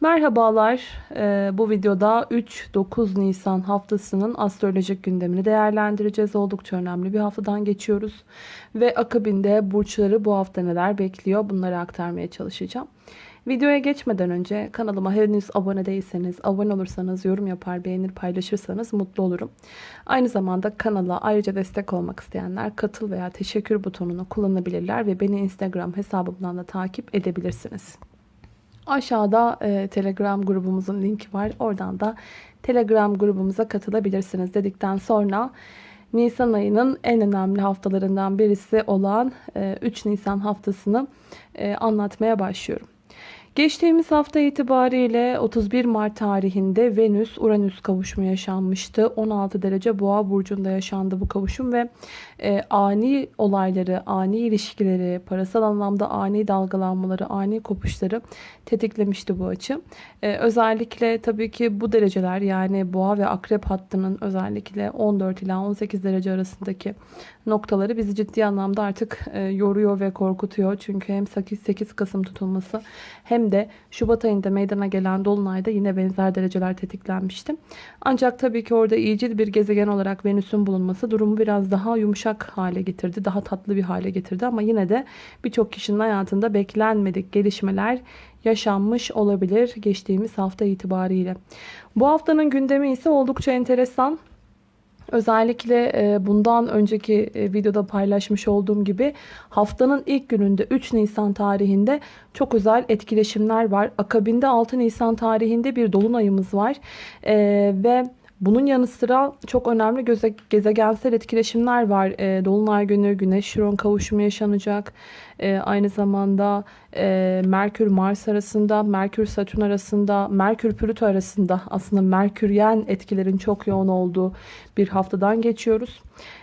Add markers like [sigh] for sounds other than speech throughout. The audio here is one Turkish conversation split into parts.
Merhabalar. Ee, bu videoda 3-9 Nisan haftasının astrolojik gündemini değerlendireceğiz. Oldukça önemli bir haftadan geçiyoruz. Ve akabinde burçları bu hafta neler bekliyor bunları aktarmaya çalışacağım. Videoya geçmeden önce kanalıma henüz abone değilseniz, abone olursanız, yorum yapar, beğenir, paylaşırsanız mutlu olurum. Aynı zamanda kanala ayrıca destek olmak isteyenler katıl veya teşekkür butonunu kullanabilirler ve beni Instagram hesabımdan da takip edebilirsiniz. Aşağıda e, Telegram grubumuzun linki var. Oradan da Telegram grubumuza katılabilirsiniz dedikten sonra Nisan ayının en önemli haftalarından birisi olan e, 3 Nisan haftasını e, anlatmaya başlıyorum. Geçtiğimiz hafta itibariyle 31 Mart tarihinde Venüs-Uranüs kavuşumu yaşanmıştı. 16 derece boğa burcunda yaşandı bu kavuşum ve e, ani olayları, ani ilişkileri, parasal anlamda ani dalgalanmaları, ani kopuşları tetiklemişti bu açı. E, özellikle tabii ki bu dereceler yani boğa ve akrep hattının özellikle 14 ila 18 derece arasındaki noktaları bizi ciddi anlamda artık e, yoruyor ve korkutuyor. Çünkü hem 8, 8 Kasım tutulması hem de Şubat ayında meydana gelen Dolunay'da yine benzer dereceler tetiklenmişti. Ancak tabii ki orada iyicil bir gezegen olarak Venüs'ün bulunması durumu biraz daha yumuşak hale getirdi. Daha tatlı bir hale getirdi ama yine de birçok kişinin hayatında beklenmedik gelişmeler yaşanmış olabilir geçtiğimiz hafta itibariyle. Bu haftanın gündemi ise oldukça enteresan. Özellikle e, bundan önceki e, videoda paylaşmış olduğum gibi haftanın ilk gününde 3 Nisan tarihinde çok özel etkileşimler var. Akabinde 6 Nisan tarihinde bir dolunayımız var. E, ve bunun yanı sıra çok önemli gezegensel etkileşimler var. Dolunay günü Güneş Şiron kavuşumu yaşanacak. E, aynı zamanda e, Merkür Mars arasında, Merkür Satürn arasında, Merkür Plüto arasında aslında Merküryen etkilerin çok yoğun olduğu bir haftadan geçiyoruz.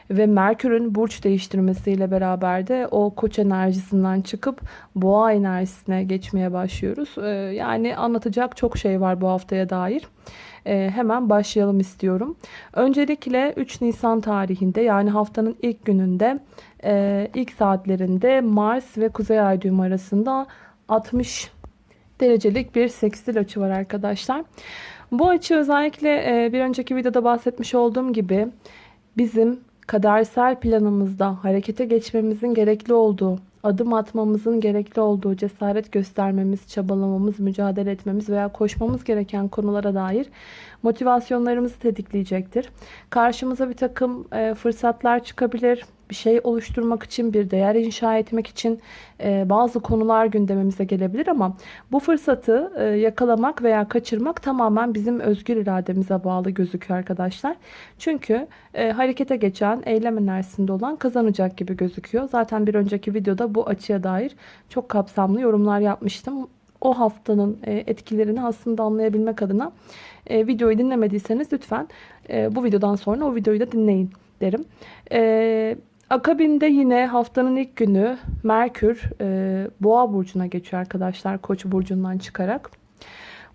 Ve Merkür'ün burç değiştirmesiyle beraber de o koç enerjisinden çıkıp boğa enerjisine geçmeye başlıyoruz. E, yani anlatacak çok şey var bu haftaya dair hemen başlayalım istiyorum. Öncelikle 3 Nisan tarihinde yani haftanın ilk gününde e, ilk saatlerinde Mars ve Kuzey Ay düğümü arasında 60 derecelik bir sekstil açı var arkadaşlar. Bu açı özellikle e, bir önceki videoda bahsetmiş olduğum gibi bizim kadersel planımızda harekete geçmemizin gerekli olduğu adım atmamızın gerekli olduğu, cesaret göstermemiz, çabalamamız, mücadele etmemiz veya koşmamız gereken konulara dair motivasyonlarımızı tetikleyecektir. Karşımıza bir takım e, fırsatlar çıkabilir bir şey oluşturmak için, bir değer inşa etmek için e, bazı konular gündemimize gelebilir ama bu fırsatı e, yakalamak veya kaçırmak tamamen bizim özgür irademize bağlı gözüküyor arkadaşlar. Çünkü e, harekete geçen, eylem enerjisinde olan kazanacak gibi gözüküyor. Zaten bir önceki videoda bu açıya dair çok kapsamlı yorumlar yapmıştım. O haftanın e, etkilerini aslında anlayabilmek adına e, videoyu dinlemediyseniz lütfen e, bu videodan sonra o videoyu da dinleyin derim. Akabinde yine haftanın ilk günü Merkür Boğa burcuna geçiyor arkadaşlar Koç burcundan çıkarak.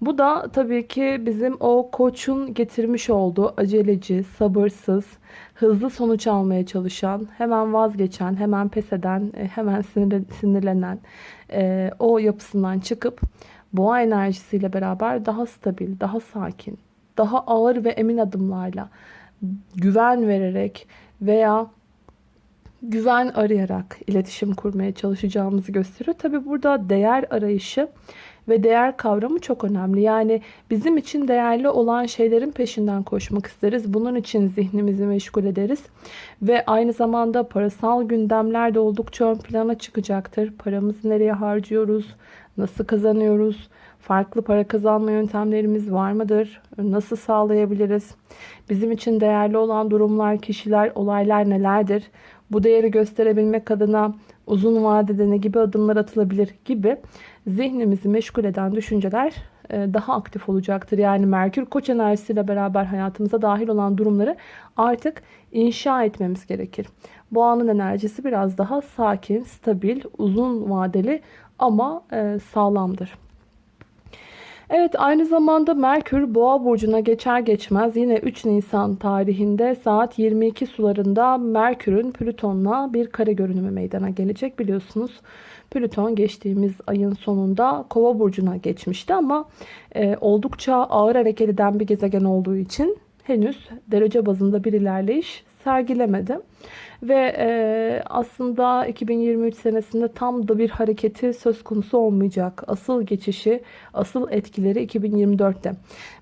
Bu da tabii ki bizim o koçun getirmiş olduğu aceleci, sabırsız, hızlı sonuç almaya çalışan, hemen vazgeçen, hemen pes eden, e, hemen sinir, sinirlenen e, o yapısından çıkıp boğa enerjisiyle beraber daha stabil, daha sakin, daha ağır ve emin adımlarla güven vererek veya güven arayarak iletişim kurmaya çalışacağımızı gösteriyor. Tabi burada değer arayışı ve değer kavramı çok önemli. Yani bizim için değerli olan şeylerin peşinden koşmak isteriz. Bunun için zihnimizi meşgul ederiz. Ve aynı zamanda parasal gündemler de oldukça ön plana çıkacaktır. Paramızı nereye harcıyoruz? Nasıl kazanıyoruz? Farklı para kazanma yöntemlerimiz var mıdır? Nasıl sağlayabiliriz? Bizim için değerli olan durumlar, kişiler, olaylar nelerdir? Bu değeri gösterebilmek adına uzun vadede ne gibi adımlar atılabilir gibi zihnimizi meşgul eden düşünceler e, daha aktif olacaktır. Yani Merkür Koç enerjisiyle beraber hayatımıza dahil olan durumları artık inşa etmemiz gerekir. Bu anın enerjisi biraz daha sakin, stabil, uzun vadeli ama e, sağlamdır. Evet aynı zamanda Merkür Boğa burcuna geçer geçmez yine 3 Nisan tarihinde saat 22 sularında Merkür'ün Plüton'la bir kare görünümü meydana gelecek biliyorsunuz. Plüton geçtiğimiz ayın sonunda Kova burcuna geçmişti ama e, oldukça ağır hareket eden bir gezegen olduğu için henüz derece bazında bir ilerleyiş sergilemedi. Ve e, aslında 2023 senesinde tam da bir hareketi söz konusu olmayacak. Asıl geçişi, asıl etkileri 2024'te.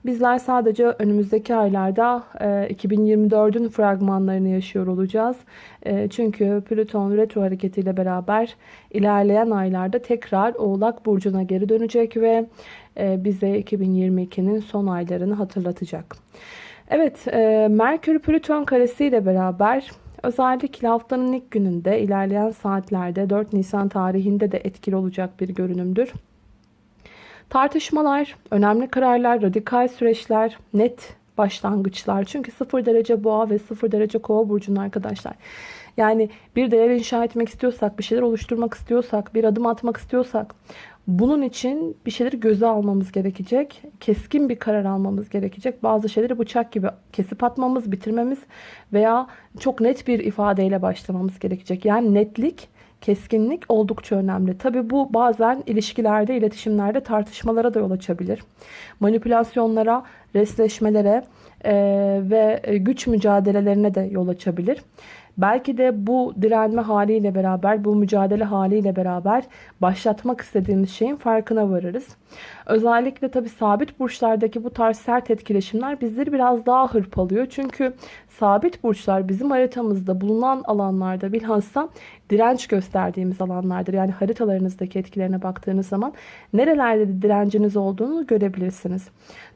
Bizler sadece önümüzdeki aylarda e, 2024'ün fragmanlarını yaşıyor olacağız. E, çünkü Plüton retro hareketiyle beraber ilerleyen aylarda tekrar Oğlak Burcu'na geri dönecek ve e, bize 2022'nin son aylarını hatırlatacak. Evet, e, Merkür Plüton karesi ile beraber özellikle haftanın ilk gününde ilerleyen saatlerde 4 Nisan tarihinde de etkili olacak bir görünümdür. Tartışmalar, önemli kararlar, radikal süreçler, net başlangıçlar. Çünkü 0 derece boğa ve 0 derece kova burcunun arkadaşlar. Yani bir değer inşa etmek istiyorsak, bir şeyler oluşturmak istiyorsak, bir adım atmak istiyorsak bunun için bir şeyleri göze almamız gerekecek. Keskin bir karar almamız gerekecek. Bazı şeyleri bıçak gibi kesip atmamız, bitirmemiz veya çok net bir ifadeyle başlamamız gerekecek. Yani netlik, keskinlik oldukça önemli. Tabi bu bazen ilişkilerde, iletişimlerde tartışmalara da yol açabilir. Manipülasyonlara, resleşmelere e, ve güç mücadelelerine de yol açabilir. Belki de bu direnme haliyle beraber, bu mücadele haliyle beraber başlatmak istediğimiz şeyin farkına varırız. Özellikle tabi sabit burçlardaki bu tarz sert etkileşimler bizleri biraz daha hırpalıyor. Çünkü sabit burçlar bizim haritamızda bulunan alanlarda bilhassa direnç gösterdiğimiz alanlardır. Yani haritalarınızdaki etkilerine baktığınız zaman nerelerde direnciniz olduğunu görebilirsiniz.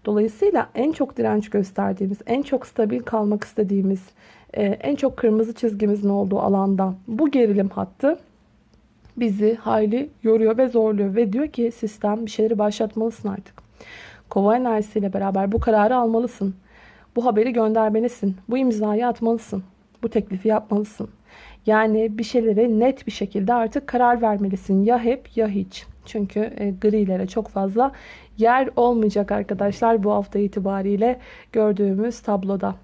Dolayısıyla en çok direnç gösterdiğimiz, en çok stabil kalmak istediğimiz, en çok kırmızı çizgimizin olduğu alanda bu gerilim hattı bizi hayli yoruyor ve zorluyor ve diyor ki sistem bir şeyleri başlatmalısın artık. Kova enerjisiyle beraber bu kararı almalısın. Bu haberi göndermelisin. Bu imzayı atmalısın. Bu teklifi yapmalısın. Yani bir şeylere net bir şekilde artık karar vermelisin. Ya hep ya hiç. Çünkü e, grilere çok fazla yer olmayacak arkadaşlar bu hafta itibariyle gördüğümüz tabloda.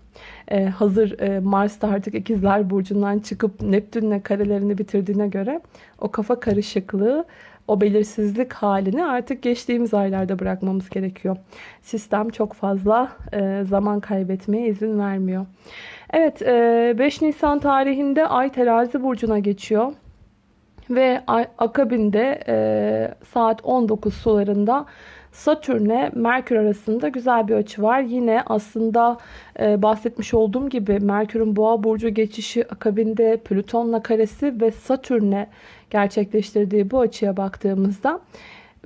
Ee, hazır e, Mars da artık ikizler burcundan çıkıp Neptün'le karelerini bitirdiğine göre o kafa karışıklığı o belirsizlik halini artık geçtiğimiz aylarda bırakmamız gerekiyor. Sistem çok fazla e, zaman kaybetmeye izin vermiyor. Evet 5 e, Nisan tarihinde Ay terazi burcuna geçiyor. Ve akabinde e, saat 19 sularında Satürn'e Merkür arasında güzel bir açı var. Yine aslında e, bahsetmiş olduğum gibi Merkür'ün Boğa burcu geçişi akabinde Plüton'la karesi ve Satürn'e gerçekleştirdiği bu açıya baktığımızda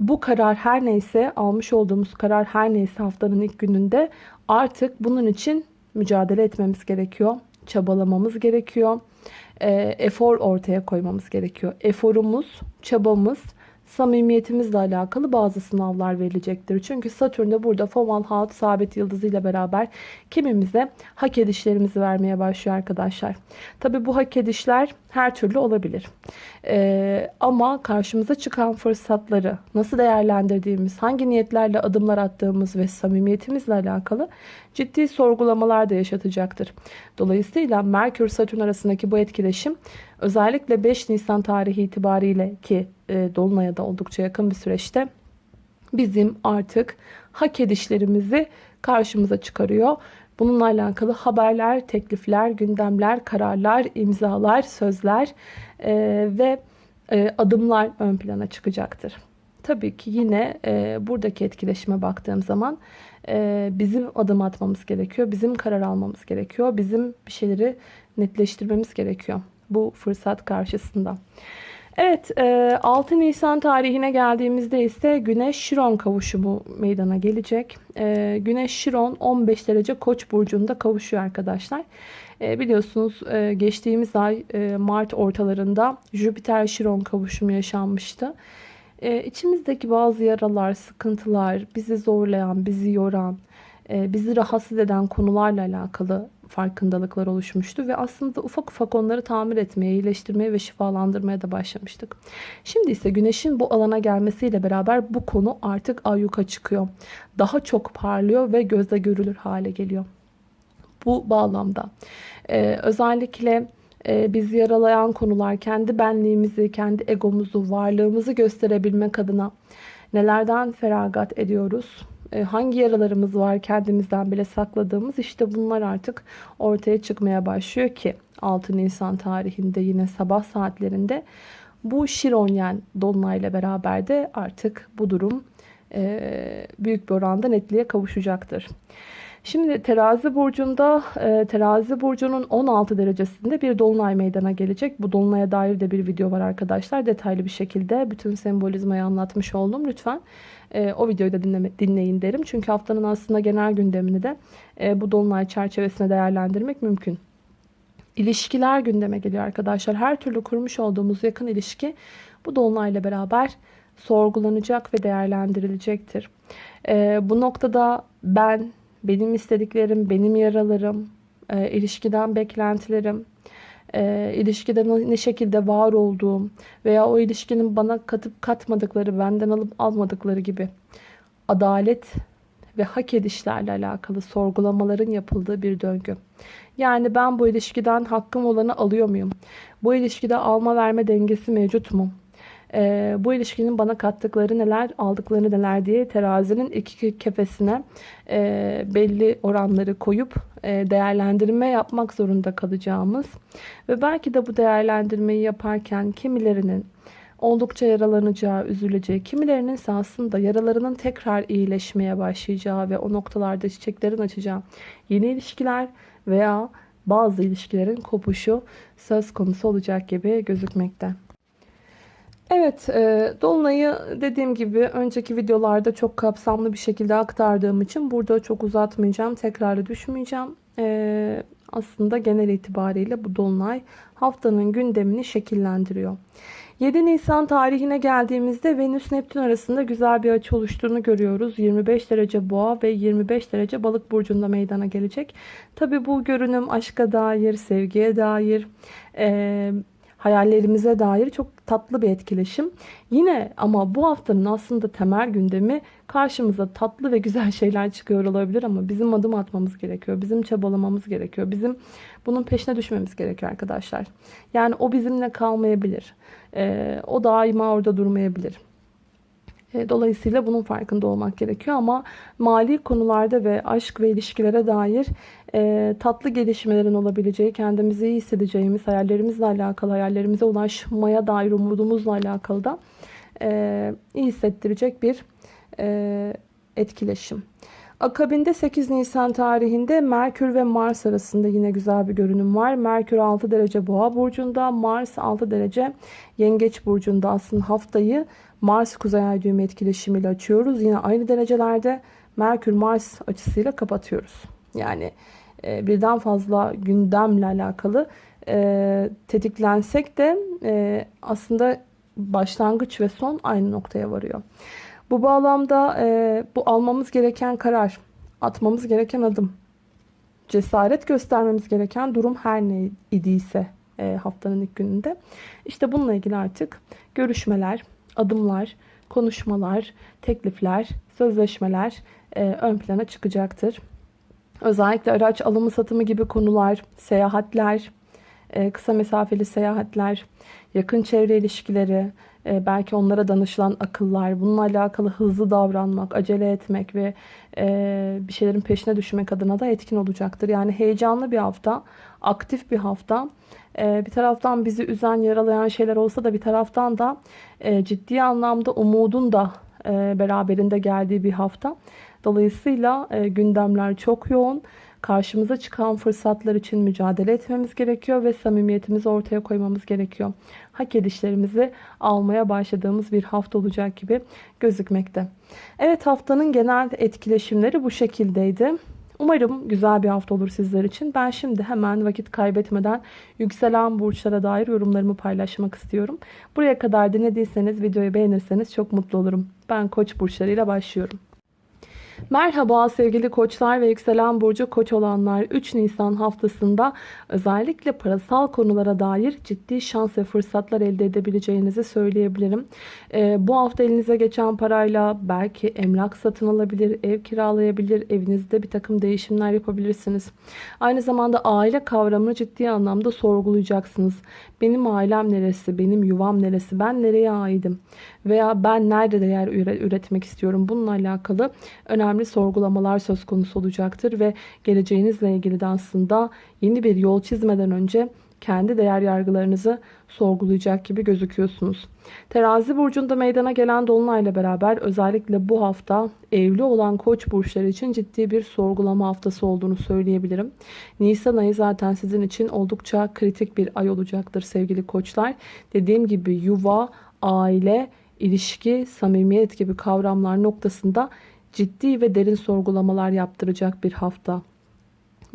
bu karar her neyse almış olduğumuz karar her neyse haftanın ilk gününde artık bunun için mücadele etmemiz gerekiyor. Çabalamamız gerekiyor. E, efor ortaya koymamız gerekiyor. Eforumuz, çabamız samimiyetimizle alakalı bazı sınavlar verilecektir. Çünkü Satürn de burada Fomalhaut sabit yıldızı ile beraber kimimize hak edişlerimizi vermeye başlıyor arkadaşlar. Tabi bu hak edişler her türlü olabilir. Ee, ama karşımıza çıkan fırsatları nasıl değerlendirdiğimiz, hangi niyetlerle adımlar attığımız ve samimiyetimizle alakalı ciddi sorgulamalar da yaşatacaktır. Dolayısıyla Merkür-Satürn arasındaki bu etkileşim özellikle 5 Nisan tarihi itibariyle ki e, Dolunay'a da oldukça yakın bir süreçte bizim artık hak edişlerimizi karşımıza çıkarıyor. Bununla alakalı haberler, teklifler, gündemler, kararlar, imzalar, sözler e, ve e, adımlar ön plana çıkacaktır. Tabii ki yine e, buradaki etkileşime baktığım zaman e, bizim adım atmamız gerekiyor. Bizim karar almamız gerekiyor. Bizim bir şeyleri netleştirmemiz gerekiyor bu fırsat karşısında. Evet 6 e, Nisan tarihine geldiğimizde ise Güneş Şiron kavuşumu meydana gelecek. E, Güneş Şiron 15 derece Koç burcunda kavuşuyor arkadaşlar. E, biliyorsunuz geçtiğimiz ay Mart ortalarında Jüpiter Şiron kavuşumu yaşanmıştı. İçimizdeki bazı yaralar, sıkıntılar, bizi zorlayan, bizi yoran, bizi rahatsız eden konularla alakalı farkındalıklar oluşmuştu ve aslında ufak ufak onları tamir etmeye, iyileştirmeye ve şifalandırmaya da başlamıştık. Şimdi ise güneşin bu alana gelmesiyle beraber bu konu artık ayyuka çıkıyor. Daha çok parlıyor ve gözle görülür hale geliyor. Bu bağlamda ee, özellikle e, bizi yaralayan konular kendi benliğimizi, kendi egomuzu, varlığımızı gösterebilmek adına nelerden feragat ediyoruz? E, hangi yaralarımız var kendimizden bile sakladığımız işte bunlar artık ortaya çıkmaya başlıyor ki 6 Nisan tarihinde yine sabah saatlerinde bu Şironyen Dolunay'la beraber de artık bu durum e, büyük bir oranda netliğe kavuşacaktır. Şimdi terazi burcunda e, terazi burcunun 16 derecesinde bir dolunay meydana gelecek. Bu dolunaya dair de bir video var arkadaşlar. Detaylı bir şekilde bütün sembolizmayı anlatmış oldum. Lütfen e, o videoyu da dinleme, dinleyin derim. Çünkü haftanın aslında genel gündemini de e, bu dolunay çerçevesinde değerlendirmek mümkün. İlişkiler gündeme geliyor arkadaşlar. Her türlü kurmuş olduğumuz yakın ilişki bu dolunayla beraber sorgulanacak ve değerlendirilecektir. Bu noktada ben benim istediklerim, benim yaralarım, e, ilişkiden beklentilerim, e, ilişkide ne şekilde var olduğum veya o ilişkinin bana katıp katmadıkları, benden alıp almadıkları gibi adalet ve hak edişlerle alakalı sorgulamaların yapıldığı bir döngü. Yani ben bu ilişkiden hakkım olanı alıyor muyum? Bu ilişkide alma verme dengesi mevcut mu? E, bu ilişkinin bana kattıkları neler, aldıkları neler diye terazinin iki kefesine e, belli oranları koyup e, değerlendirme yapmak zorunda kalacağımız ve belki de bu değerlendirmeyi yaparken kimilerinin oldukça yaralanacağı, üzüleceği, kimilerinin ise aslında yaralarının tekrar iyileşmeye başlayacağı ve o noktalarda çiçeklerin açacağı yeni ilişkiler veya bazı ilişkilerin kopuşu söz konusu olacak gibi gözükmekte. Evet, e, Dolunay'ı dediğim gibi önceki videolarda çok kapsamlı bir şekilde aktardığım için burada çok uzatmayacağım, tekrarı düşmeyeceğim. E, aslında genel itibariyle bu Dolunay haftanın gündemini şekillendiriyor. 7 Nisan tarihine geldiğimizde Venüs Neptün arasında güzel bir açı oluştuğunu görüyoruz. 25 derece boğa ve 25 derece balık burcunda meydana gelecek. Tabi bu görünüm aşka dair, sevgiye dair, e, hayallerimize dair çok tatlı bir etkileşim. Yine ama bu haftanın aslında temel gündemi karşımıza tatlı ve güzel [laughs] şeyler çıkıyor olabilir ama bizim adım atmamız gerekiyor. Bizim çabalamamız gerekiyor. Bizim bunun peşine düşmemiz gerekiyor arkadaşlar. Yani o bizimle kalmayabilir. Ee, o daima orada durmayabilir. E, dolayısıyla bunun farkında olmak gerekiyor ama mali konularda ve aşk ve ilişkilere dair e, tatlı gelişmelerin olabileceği, kendimizi iyi hissedeceğimiz, hayallerimizle alakalı, hayallerimize ulaşmaya dair umudumuzla alakalı da e, iyi hissettirecek bir e, etkileşim. Akabinde 8 Nisan tarihinde Merkür ve Mars arasında yine güzel bir görünüm var. Merkür 6 derece boğa burcunda, Mars 6 derece yengeç burcunda. Aslında haftayı Mars kuzey ay düğümü etkileşimiyle açıyoruz. Yine aynı derecelerde Merkür Mars açısıyla kapatıyoruz. Yani e, birden fazla gündemle alakalı e, tetiklensek de e, aslında başlangıç ve son aynı noktaya varıyor. Bu bağlamda e, bu almamız gereken karar, atmamız gereken adım, cesaret göstermemiz gereken durum her ne idiyse e, haftanın ilk gününde. İşte bununla ilgili artık görüşmeler, adımlar, konuşmalar, teklifler, sözleşmeler e, ön plana çıkacaktır. Özellikle araç alımı satımı gibi konular, seyahatler, e, kısa mesafeli seyahatler, yakın çevre ilişkileri, e, belki onlara danışılan akıllar, bununla alakalı hızlı davranmak, acele etmek ve e, bir şeylerin peşine düşmek adına da etkin olacaktır. Yani heyecanlı bir hafta, aktif bir hafta. Bir taraftan bizi üzen, yaralayan şeyler olsa da bir taraftan da ciddi anlamda umudun da beraberinde geldiği bir hafta. Dolayısıyla gündemler çok yoğun karşımıza çıkan fırsatlar için mücadele etmemiz gerekiyor ve samimiyetimizi ortaya koymamız gerekiyor. Hak edişlerimizi almaya başladığımız bir hafta olacak gibi gözükmekte. Evet haftanın genel etkileşimleri bu şekildeydi. Umarım güzel bir hafta olur sizler için. Ben şimdi hemen vakit kaybetmeden yükselen burçlara dair yorumlarımı paylaşmak istiyorum. Buraya kadar dinlediyseniz videoyu beğenirseniz çok mutlu olurum. Ben koç burçlarıyla başlıyorum. Merhaba sevgili koçlar ve yükselen burcu koç olanlar 3 Nisan haftasında özellikle parasal konulara dair ciddi şans ve fırsatlar elde edebileceğinizi söyleyebilirim. Ee, bu hafta elinize geçen parayla belki emlak satın alabilir, ev kiralayabilir, evinizde bir takım değişimler yapabilirsiniz. Aynı zamanda aile kavramını ciddi anlamda sorgulayacaksınız. Benim ailem neresi, benim yuvam neresi, ben nereye aidim veya ben nerede değer üretmek istiyorum bununla alakalı önemli sorgulamalar söz konusu olacaktır ve geleceğinizle ilgili de aslında yeni bir yol çizmeden önce kendi değer yargılarınızı sorgulayacak gibi gözüküyorsunuz. Terazi burcunda meydana gelen dolunayla beraber özellikle bu hafta evli olan koç burçları için ciddi bir sorgulama haftası olduğunu söyleyebilirim. Nisan ayı zaten sizin için oldukça kritik bir ay olacaktır sevgili koçlar. Dediğim gibi yuva, aile, ilişki, samimiyet gibi kavramlar noktasında ciddi ve derin sorgulamalar yaptıracak bir hafta.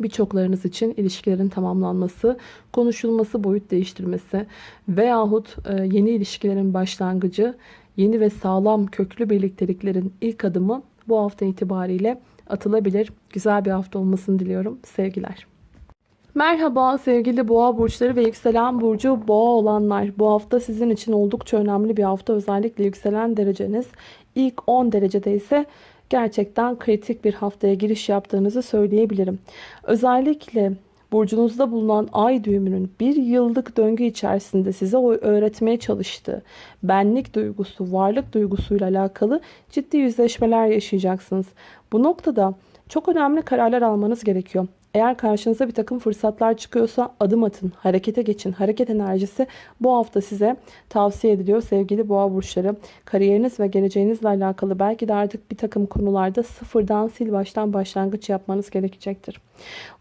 Birçoklarınız için ilişkilerin tamamlanması, konuşulması, boyut değiştirmesi veyahut e, yeni ilişkilerin başlangıcı, yeni ve sağlam köklü birlikteliklerin ilk adımı bu hafta itibariyle atılabilir. Güzel bir hafta olmasını diliyorum. Sevgiler. Merhaba sevgili boğa burçları ve yükselen burcu boğa olanlar. Bu hafta sizin için oldukça önemli bir hafta. Özellikle yükselen dereceniz ilk 10 derecede ise gerçekten kritik bir haftaya giriş yaptığınızı söyleyebilirim. Özellikle burcunuzda bulunan ay düğümünün bir yıllık döngü içerisinde size öğretmeye çalıştığı benlik duygusu, varlık duygusuyla alakalı ciddi yüzleşmeler yaşayacaksınız. Bu noktada çok önemli kararlar almanız gerekiyor. Eğer karşınıza bir takım fırsatlar çıkıyorsa adım atın, harekete geçin. Hareket enerjisi bu hafta size tavsiye ediliyor sevgili boğa burçları. Kariyeriniz ve geleceğinizle alakalı belki de artık bir takım konularda sıfırdan sil baştan başlangıç yapmanız gerekecektir.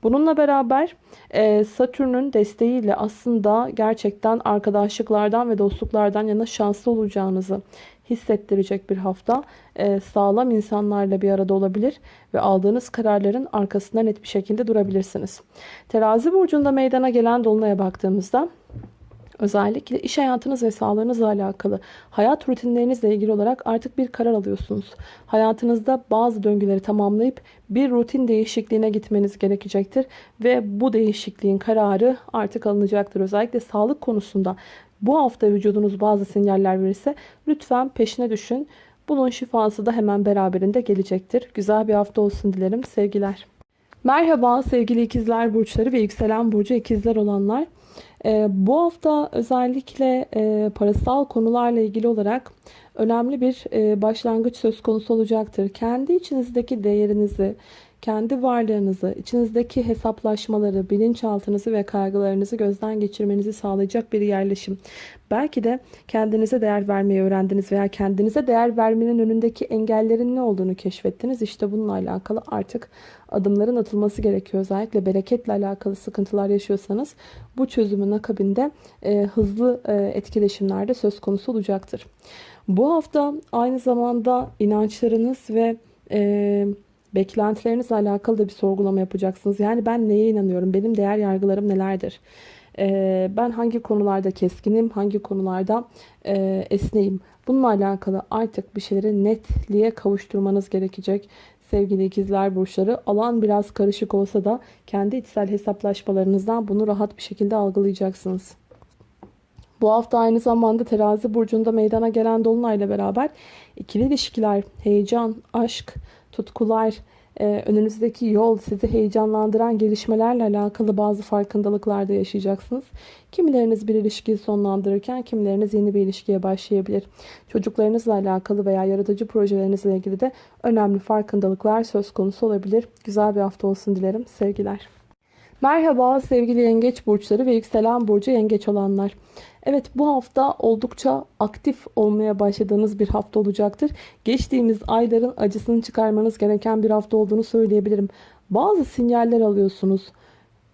Bununla beraber e, Satürn'ün desteğiyle aslında gerçekten arkadaşlıklardan ve dostluklardan yana şanslı olacağınızı hissettirecek bir hafta. Ee, sağlam insanlarla bir arada olabilir ve aldığınız kararların arkasında net bir şekilde durabilirsiniz. Terazi burcunda meydana gelen dolunaya baktığımızda Özellikle iş hayatınız ve sağlığınızla alakalı hayat rutinlerinizle ilgili olarak artık bir karar alıyorsunuz. Hayatınızda bazı döngüleri tamamlayıp bir rutin değişikliğine gitmeniz gerekecektir. Ve bu değişikliğin kararı artık alınacaktır. Özellikle sağlık konusunda bu hafta vücudunuz bazı sinyaller verirse lütfen peşine düşün. Bunun şifası da hemen beraberinde gelecektir. Güzel bir hafta olsun dilerim. Sevgiler. Merhaba sevgili ikizler burçları ve yükselen burcu ikizler olanlar. Ee, bu hafta özellikle e, parasal konularla ilgili olarak önemli bir e, başlangıç söz konusu olacaktır. Kendi içinizdeki değerinizi, kendi varlığınızı, içinizdeki hesaplaşmaları, bilinçaltınızı ve kaygılarınızı gözden geçirmenizi sağlayacak bir yerleşim. Belki de kendinize değer vermeyi öğrendiniz veya kendinize değer vermenin önündeki engellerin ne olduğunu keşfettiniz. İşte bununla alakalı artık adımların atılması gerekiyor. Özellikle bereketle alakalı sıkıntılar yaşıyorsanız bu çözümün akabinde e, hızlı e, etkileşimlerde söz konusu olacaktır. Bu hafta aynı zamanda inançlarınız ve e, beklentilerinizle alakalı da bir sorgulama yapacaksınız. Yani ben neye inanıyorum? Benim değer yargılarım nelerdir? Ee, ben hangi konularda keskinim? Hangi konularda e, esneyim? Bununla alakalı artık bir şeyleri netliğe kavuşturmanız gerekecek. Sevgili ikizler burçları alan biraz karışık olsa da kendi içsel hesaplaşmalarınızdan bunu rahat bir şekilde algılayacaksınız. Bu hafta aynı zamanda terazi burcunda meydana gelen dolunayla beraber ikili ilişkiler, heyecan, aşk, tutkular, e, önünüzdeki yol, sizi heyecanlandıran gelişmelerle alakalı bazı farkındalıklar da yaşayacaksınız. Kimileriniz bir ilişkiyi sonlandırırken kimileriniz yeni bir ilişkiye başlayabilir. Çocuklarınızla alakalı veya yaratıcı projelerinizle ilgili de önemli farkındalıklar söz konusu olabilir. Güzel bir hafta olsun dilerim. Sevgiler. Merhaba sevgili yengeç burçları ve yükselen burcu yengeç olanlar. Evet bu hafta oldukça aktif olmaya başladığınız bir hafta olacaktır. Geçtiğimiz ayların acısını çıkarmanız gereken bir hafta olduğunu söyleyebilirim. Bazı sinyaller alıyorsunuz.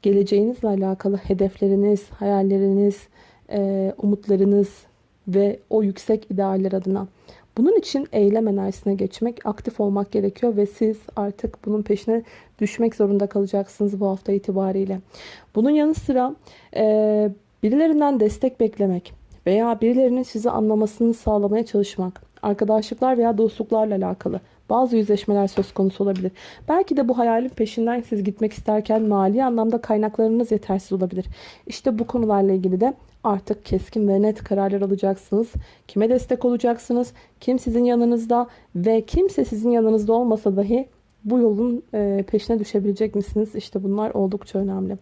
Geleceğinizle alakalı hedefleriniz, hayalleriniz, umutlarınız ve o yüksek idealler adına. Bunun için eylem enerjisine geçmek, aktif olmak gerekiyor ve siz artık bunun peşine düşmek zorunda kalacaksınız bu hafta itibariyle. Bunun yanı sıra e, birilerinden destek beklemek veya birilerinin sizi anlamasını sağlamaya çalışmak, arkadaşlıklar veya dostluklarla alakalı Bazı yüzleşmeler söz konusu olabilir. Belki de bu hayalin peşinden siz gitmek isterken mali anlamda kaynaklarınız yetersiz olabilir. İşte bu konularla ilgili de artık keskin ve net kararlar alacaksınız. Kime destek olacaksınız? Kim sizin yanınızda ve kimse sizin yanınızda olmasa dahi bu yolun e, peşine düşebilecek misiniz? İşte bunlar oldukça önemli.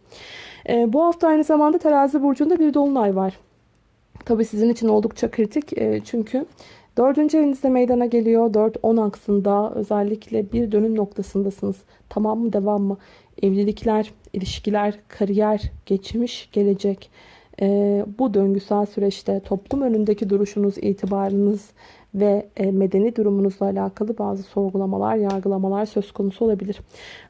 E, bu hafta aynı zamanda terazi burcunda bir dolunay var. Tabii sizin için oldukça kritik e, çünkü dördüncü evinizde meydana geliyor. 4-10 aksında özellikle bir dönüm noktasındasınız. Tamam mı devam mı? Evlilikler, ilişkiler, kariyer, geçmiş, gelecek. Bu döngüsel süreçte toplum önündeki duruşunuz, itibarınız, ve e, medeni durumunuzla alakalı bazı sorgulamalar, yargılamalar söz konusu olabilir.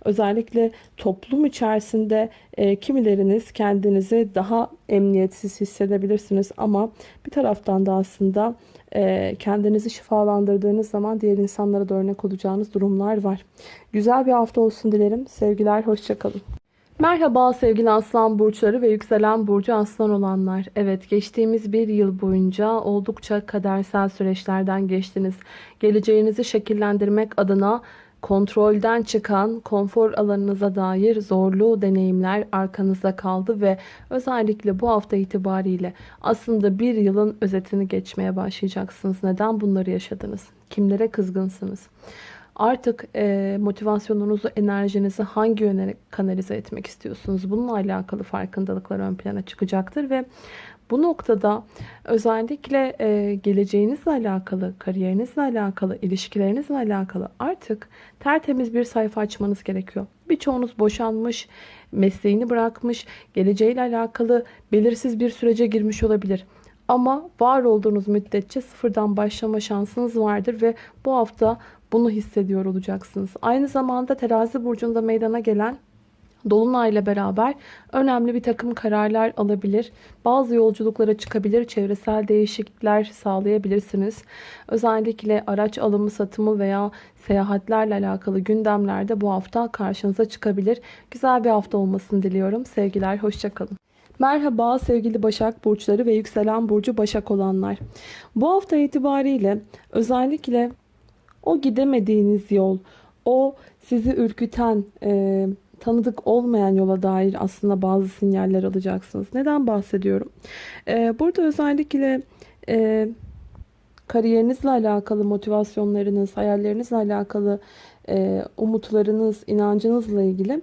Özellikle toplum içerisinde e, kimileriniz kendinizi daha emniyetsiz hissedebilirsiniz ama bir taraftan da aslında e, kendinizi şifalandırdığınız zaman diğer insanlara da örnek olacağınız durumlar var. Güzel bir hafta olsun dilerim. Sevgiler, hoşçakalın. Merhaba sevgili aslan burçları ve yükselen burcu aslan olanlar. Evet geçtiğimiz bir yıl boyunca oldukça kadersel süreçlerden geçtiniz. Geleceğinizi şekillendirmek adına kontrolden çıkan konfor alanınıza dair zorlu deneyimler arkanızda kaldı ve özellikle bu hafta itibariyle aslında bir yılın özetini geçmeye başlayacaksınız. Neden bunları yaşadınız? Kimlere kızgınsınız? Artık e, motivasyonunuzu, enerjinizi hangi yöne kanalize etmek istiyorsunuz? Bununla alakalı farkındalıklar ön plana çıkacaktır ve bu noktada özellikle e, geleceğinizle alakalı, kariyerinizle alakalı, ilişkilerinizle alakalı artık tertemiz bir sayfa açmanız gerekiyor. Birçoğunuz boşanmış, mesleğini bırakmış, geleceğiyle alakalı belirsiz bir sürece girmiş olabilir. Ama var olduğunuz müddetçe sıfırdan başlama şansınız vardır ve bu hafta bunu hissediyor olacaksınız. Aynı zamanda terazi burcunda meydana gelen Dolunay ile beraber önemli bir takım kararlar alabilir. Bazı yolculuklara çıkabilir. Çevresel değişiklikler sağlayabilirsiniz. Özellikle araç alımı, satımı veya seyahatlerle alakalı gündemlerde bu hafta karşınıza çıkabilir. Güzel bir hafta olmasını diliyorum. Sevgiler, hoşçakalın. Merhaba sevgili Başak Burçları ve Yükselen Burcu Başak olanlar. Bu hafta itibariyle özellikle o gidemediğiniz yol, o sizi ürküten, e, tanıdık olmayan yola dair aslında bazı sinyaller alacaksınız. Neden bahsediyorum? E, burada özellikle e, kariyerinizle alakalı motivasyonlarınız, hayallerinizle alakalı e, umutlarınız, inancınızla ilgili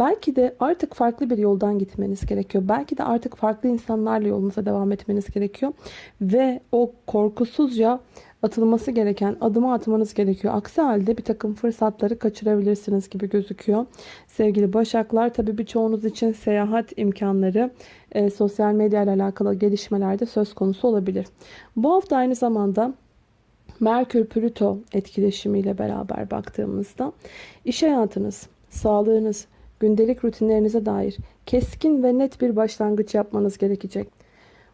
belki de artık farklı bir yoldan gitmeniz gerekiyor. Belki de artık farklı insanlarla yolunuza devam etmeniz gerekiyor. Ve o korkusuzca atılması gereken adımı atmanız gerekiyor. Aksi halde bir takım fırsatları kaçırabilirsiniz gibi gözüküyor. Sevgili Başaklar tabii birçoğunuz için seyahat imkanları e, sosyal medya ile alakalı gelişmelerde söz konusu olabilir. Bu hafta aynı zamanda Merkür-Plüto etkileşimiyle beraber baktığımızda iş hayatınız, sağlığınız, gündelik rutinlerinize dair keskin ve net bir başlangıç yapmanız gerekecek.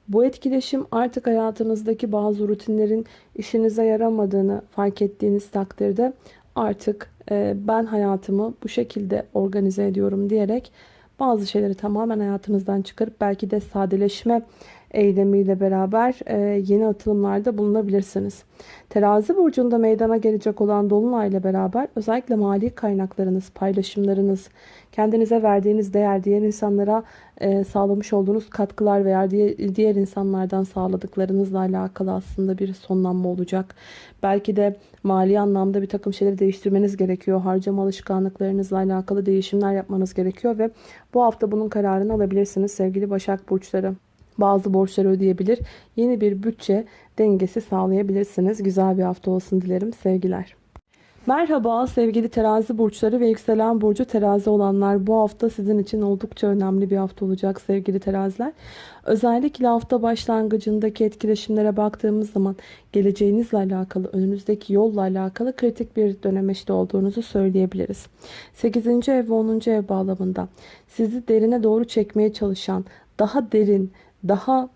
Bu etkileşim artık hayatınızdaki bazı rutinlerin işinize yaramadığını fark ettiğiniz takdirde artık e, ben hayatımı bu şekilde organize ediyorum diyerek bazı şeyleri tamamen hayatınızdan çıkarıp belki de sadeleşme eylemiyle beraber e, yeni atılımlarda bulunabilirsiniz. Terazi burcunda meydana gelecek olan Dolunay ile beraber özellikle mali kaynaklarınız, paylaşımlarınız, kendinize verdiğiniz değer, diğer insanlara e, sağlamış olduğunuz katkılar veya diğer insanlardan sağladıklarınızla alakalı aslında bir sonlanma olacak. Belki de mali anlamda bir takım şeyleri değiştirmeniz gerekiyor. Harcama alışkanlıklarınızla alakalı değişimler yapmanız gerekiyor ve bu hafta bunun kararını alabilirsiniz sevgili Başak Burçları bazı borçları ödeyebilir. Yeni bir bütçe dengesi sağlayabilirsiniz. Güzel bir hafta olsun dilerim. Sevgiler. Merhaba sevgili terazi burçları ve yükselen burcu terazi olanlar. Bu hafta sizin için oldukça önemli bir hafta olacak sevgili teraziler. Özellikle hafta başlangıcındaki etkileşimlere baktığımız zaman geleceğinizle alakalı, önünüzdeki yolla alakalı kritik bir dönemeçte olduğunuzu söyleyebiliriz. 8. ev ve 10. ev bağlamında sizi derine doğru çekmeye çalışan, daha derin, daha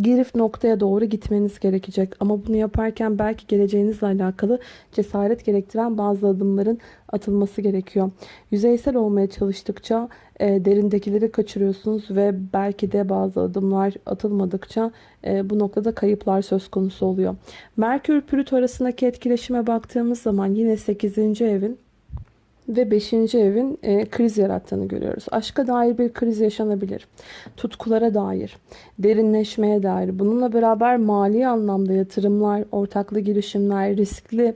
girif noktaya doğru gitmeniz gerekecek. Ama bunu yaparken belki geleceğinizle alakalı cesaret gerektiren bazı adımların atılması gerekiyor. Yüzeysel olmaya çalıştıkça e, derindekileri kaçırıyorsunuz ve belki de bazı adımlar atılmadıkça e, bu noktada kayıplar söz konusu oluyor. Merkür Plüto arasındaki etkileşime baktığımız zaman yine 8. evin ve 5. evin e, kriz yarattığını görüyoruz. Aşka dair bir kriz yaşanabilir. Tutkulara dair, derinleşmeye dair. Bununla beraber mali anlamda yatırımlar, ortaklı girişimler, riskli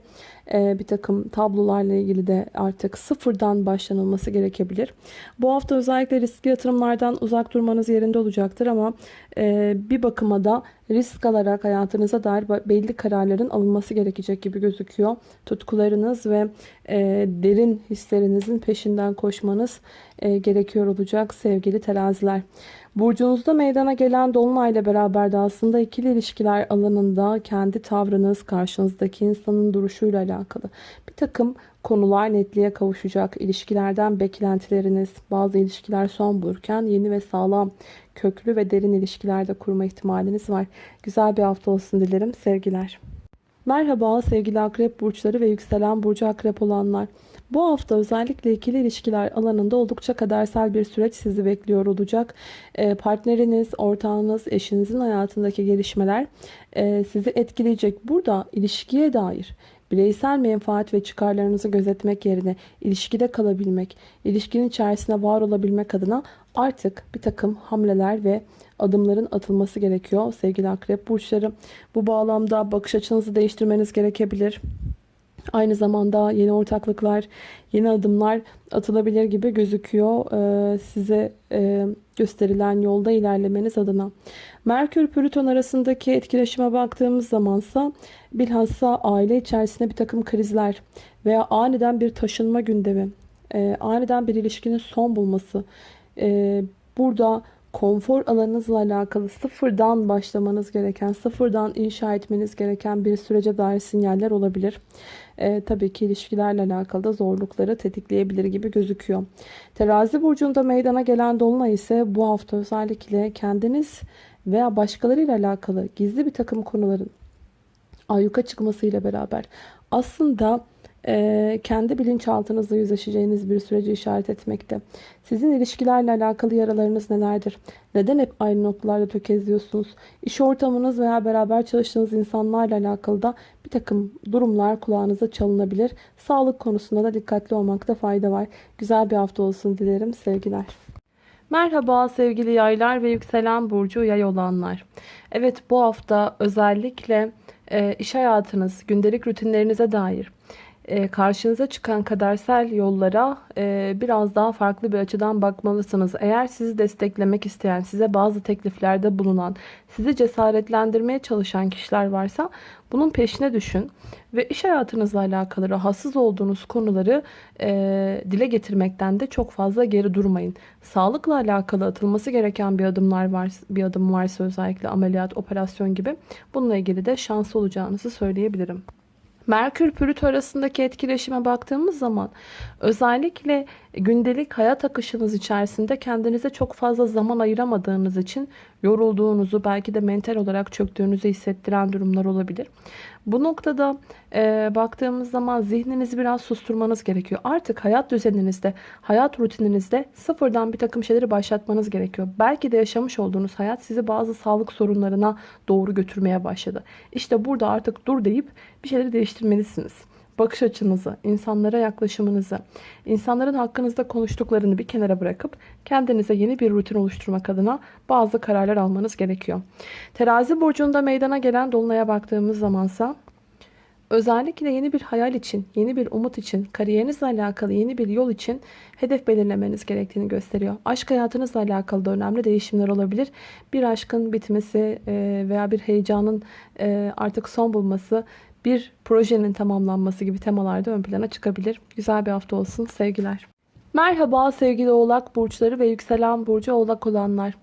e, bir takım tablolarla ilgili de artık sıfırdan başlanılması gerekebilir. Bu hafta özellikle riskli yatırımlardan uzak durmanız yerinde olacaktır ama e, bir bakıma da risk alarak hayatınıza dair belli kararların alınması gerekecek gibi gözüküyor. Tutkularınız ve e, derin hislerinizin peşinden koşmanız gerekiyor olacak sevgili teraziler. Burcunuzda meydana gelen dolunayla beraber de aslında ikili ilişkiler alanında kendi tavrınız, karşınızdaki insanın duruşuyla alakalı bir takım konular netliğe kavuşacak. İlişkilerden beklentileriniz, bazı ilişkiler son bulurken yeni ve sağlam, köklü ve derin ilişkilerde kurma ihtimaliniz var. Güzel bir hafta olsun dilerim. Sevgiler. Merhaba sevgili akrep burçları ve yükselen burcu akrep olanlar. Bu hafta özellikle ikili ilişkiler alanında oldukça kadersel bir süreç sizi bekliyor olacak. Ee, partneriniz, ortağınız, eşinizin hayatındaki gelişmeler e, sizi etkileyecek. Burada ilişkiye dair bireysel menfaat ve çıkarlarınızı gözetmek yerine ilişkide kalabilmek, ilişkinin içerisinde var olabilmek adına artık bir takım hamleler ve adımların atılması gerekiyor sevgili akrep burçları. Bu bağlamda bakış açınızı değiştirmeniz gerekebilir. Aynı zamanda yeni ortaklıklar, yeni adımlar atılabilir gibi gözüküyor e, size e, gösterilen yolda ilerlemeniz adına. Merkür Plüton arasındaki etkileşime baktığımız zamansa bilhassa aile içerisinde bir takım krizler veya aniden bir taşınma gündemi, e, aniden bir ilişkinin son bulması, burada konfor alanınızla alakalı sıfırdan başlamanız gereken, sıfırdan inşa etmeniz gereken bir sürece dair sinyaller olabilir. E, tabii ki ilişkilerle alakalı da zorlukları tetikleyebilir gibi gözüküyor. Terazi burcunda meydana gelen dolunay ise bu hafta özellikle kendiniz veya başkalarıyla alakalı gizli bir takım konuların ayyuka çıkmasıyla beraber aslında e, kendi bilinçaltınızla yüzleşeceğiniz bir süreci işaret etmekte. Sizin ilişkilerle alakalı yaralarınız nelerdir? Neden hep aynı noktalarda tökezliyorsunuz? İş ortamınız veya beraber çalıştığınız insanlarla alakalı da bir takım durumlar kulağınıza çalınabilir. Sağlık konusunda da dikkatli olmakta fayda var. Güzel bir hafta olsun dilerim. Sevgiler. Merhaba sevgili yaylar ve yükselen burcu yay olanlar. Evet bu hafta özellikle e, iş hayatınız, gündelik rutinlerinize dair karşınıza çıkan kadersel yollara e, biraz daha farklı bir açıdan bakmalısınız. Eğer sizi desteklemek isteyen, size bazı tekliflerde bulunan, sizi cesaretlendirmeye çalışan kişiler varsa bunun peşine düşün. Ve iş hayatınızla alakalı rahatsız olduğunuz konuları e, dile getirmekten de çok fazla geri durmayın. Sağlıkla alakalı atılması gereken bir adımlar var, bir adım varsa özellikle ameliyat, operasyon gibi bununla ilgili de şanslı olacağınızı söyleyebilirim. Merkür Plüto arasındaki etkileşime baktığımız zaman özellikle gündelik hayat akışınız içerisinde kendinize çok fazla zaman ayıramadığınız için yorulduğunuzu belki de mental olarak çöktüğünüzü hissettiren durumlar olabilir. Bu noktada e, baktığımız zaman zihninizi biraz susturmanız gerekiyor. Artık hayat düzeninizde, hayat rutininizde sıfırdan bir takım şeyleri başlatmanız gerekiyor. Belki de yaşamış olduğunuz hayat sizi bazı sağlık sorunlarına doğru götürmeye başladı. İşte burada artık dur deyip bir şeyleri değiştirmelisiniz bakış açınızı, insanlara yaklaşımınızı, insanların hakkınızda konuştuklarını bir kenara bırakıp kendinize yeni bir rutin oluşturmak adına bazı kararlar almanız gerekiyor. Terazi burcunda meydana gelen dolunaya baktığımız zamansa özellikle yeni bir hayal için, yeni bir umut için, kariyerinizle alakalı yeni bir yol için hedef belirlemeniz gerektiğini gösteriyor. Aşk hayatınızla alakalı da önemli değişimler olabilir. Bir aşkın bitmesi veya bir heyecanın artık son bulması bir projenin tamamlanması gibi temalarda ön plana çıkabilir. Güzel bir hafta olsun. Sevgiler. Merhaba sevgili oğlak burçları ve yükselen burcu oğlak olanlar.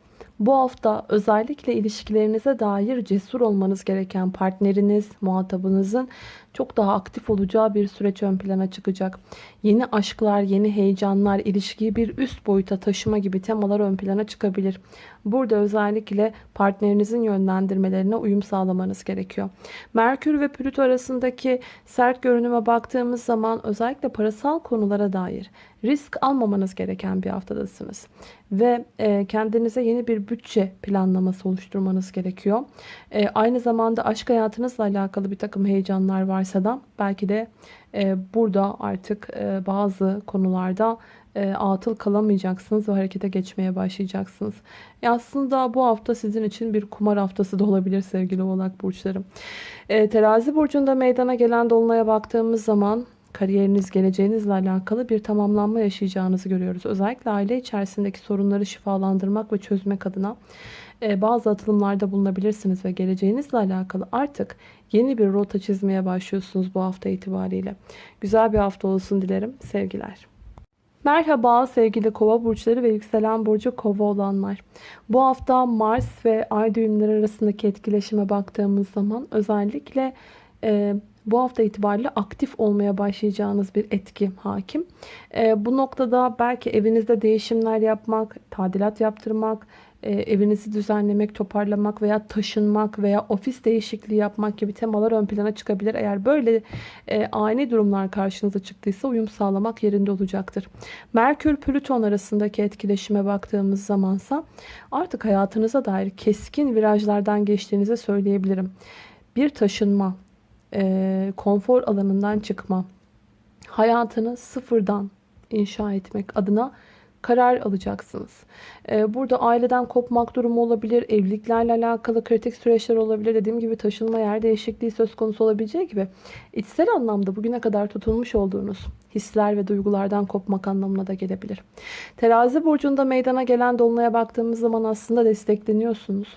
Bu hafta özellikle ilişkilerinize dair cesur olmanız gereken partneriniz, muhatabınızın çok daha aktif olacağı bir süreç ön plana çıkacak. Yeni aşklar, yeni heyecanlar, ilişkiyi bir üst boyuta taşıma gibi temalar ön plana çıkabilir. Burada özellikle partnerinizin yönlendirmelerine uyum sağlamanız gerekiyor. Merkür ve Plüto arasındaki sert görünüme baktığımız zaman özellikle parasal konulara dair risk almamanız gereken bir haftadasınız. Ve e, kendinize yeni bir bütçe planlaması oluşturmanız gerekiyor. E, aynı zamanda aşk hayatınızla alakalı bir takım heyecanlar varsa da belki de burada artık e, bazı konularda e, atıl kalamayacaksınız ve harekete geçmeye başlayacaksınız. E aslında bu hafta sizin için bir kumar haftası da olabilir sevgili oğlak burçlarım. E, terazi burcunda meydana gelen dolunaya baktığımız zaman kariyeriniz, geleceğinizle alakalı bir tamamlanma yaşayacağınızı görüyoruz. Özellikle aile içerisindeki sorunları şifalandırmak ve çözmek adına bazı atılımlarda bulunabilirsiniz ve geleceğinizle alakalı artık yeni bir rota çizmeye başlıyorsunuz bu hafta itibariyle. Güzel bir hafta olsun dilerim. Sevgiler. Merhaba sevgili kova burçları ve yükselen burcu kova olanlar. Bu hafta Mars ve Ay düğümleri arasındaki etkileşime baktığımız zaman özellikle e, bu hafta itibariyle aktif olmaya başlayacağınız bir etki hakim. E, bu noktada belki evinizde değişimler yapmak, tadilat yaptırmak, e, evinizi düzenlemek, toparlamak veya taşınmak veya ofis değişikliği yapmak gibi temalar ön plana çıkabilir. Eğer böyle e, ani durumlar karşınıza çıktıysa uyum sağlamak yerinde olacaktır. Merkür Plüton arasındaki etkileşime baktığımız zamansa artık hayatınıza dair keskin virajlardan geçtiğinizi söyleyebilirim. Bir taşınma, e, konfor alanından çıkma, hayatını sıfırdan inşa etmek adına karar alacaksınız. Ee, burada aileden kopmak durumu olabilir, evliliklerle alakalı kritik süreçler olabilir. Dediğim gibi taşınma yer değişikliği söz konusu olabileceği gibi içsel anlamda bugüne kadar tutulmuş olduğunuz hisler ve duygulardan kopmak anlamına da gelebilir. Terazi burcunda meydana gelen dolunaya baktığımız zaman aslında destekleniyorsunuz.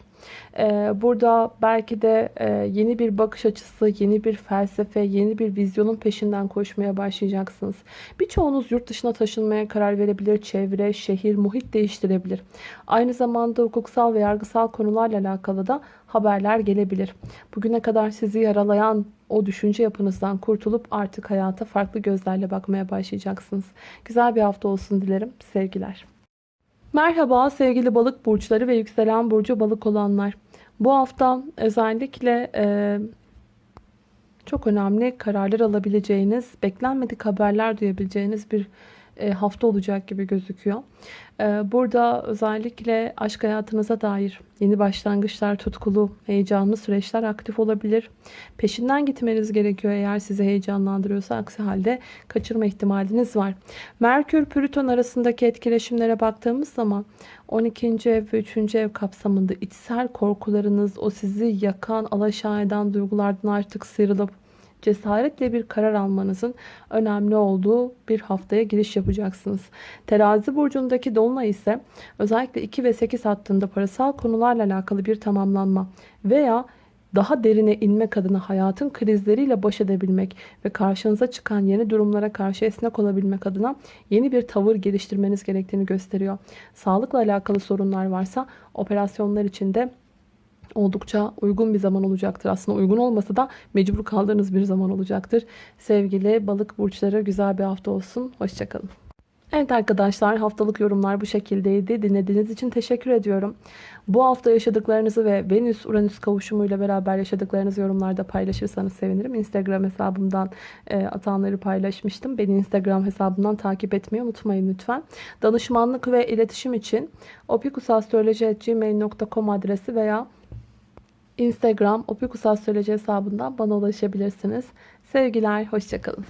Ee, burada belki de e, yeni bir bakış açısı, yeni bir felsefe, yeni bir vizyonun peşinden koşmaya başlayacaksınız. Birçoğunuz yurt dışına taşınmaya karar verebilir. Çevre, şehir, muhit değiştirebilir. Aynı zamanda hukuksal ve yargısal konularla alakalı da haberler gelebilir. Bugüne kadar sizi yaralayan o düşünce yapınızdan kurtulup artık hayata farklı gözlerle bakmaya başlayacaksınız. Güzel bir hafta olsun dilerim. Sevgiler. Merhaba sevgili balık burçları ve yükselen burcu balık olanlar. Bu hafta özellikle e, çok önemli kararlar alabileceğiniz, beklenmedik haberler duyabileceğiniz bir hafta olacak gibi gözüküyor. E, burada özellikle aşk hayatınıza dair yeni başlangıçlar, tutkulu, heyecanlı süreçler aktif olabilir. Peşinden gitmeniz gerekiyor eğer sizi heyecanlandırıyorsa. Aksi halde kaçırma ihtimaliniz var. Merkür, Plüton arasındaki etkileşimlere baktığımız zaman 12. ev ve 3. ev kapsamında içsel korkularınız, o sizi yakan, alaşağı eden duygulardan artık sıyrılıp cesaretle bir karar almanızın önemli olduğu bir haftaya giriş yapacaksınız. Terazi burcundaki dolunay ise özellikle 2 ve 8 hattında parasal konularla alakalı bir tamamlanma veya daha derine inmek adına hayatın krizleriyle baş edebilmek ve karşınıza çıkan yeni durumlara karşı esnek olabilmek adına yeni bir tavır geliştirmeniz gerektiğini gösteriyor. Sağlıkla alakalı sorunlar varsa operasyonlar içinde oldukça uygun bir zaman olacaktır. Aslında uygun olmasa da mecbur kaldığınız bir zaman olacaktır. Sevgili balık burçları güzel bir hafta olsun. Hoşçakalın. Evet arkadaşlar haftalık yorumlar bu şekildeydi. Dinlediğiniz için teşekkür ediyorum. Bu hafta yaşadıklarınızı ve Venüs-Uranüs kavuşumuyla beraber yaşadıklarınızı yorumlarda paylaşırsanız sevinirim. Instagram hesabımdan e, atanları paylaşmıştım. Beni Instagram hesabından takip etmeyi unutmayın lütfen. Danışmanlık ve iletişim için opikusastroloji.gmail.com adresi veya Instagram opikusastroloji hesabından bana ulaşabilirsiniz. Sevgiler, hoşçakalın.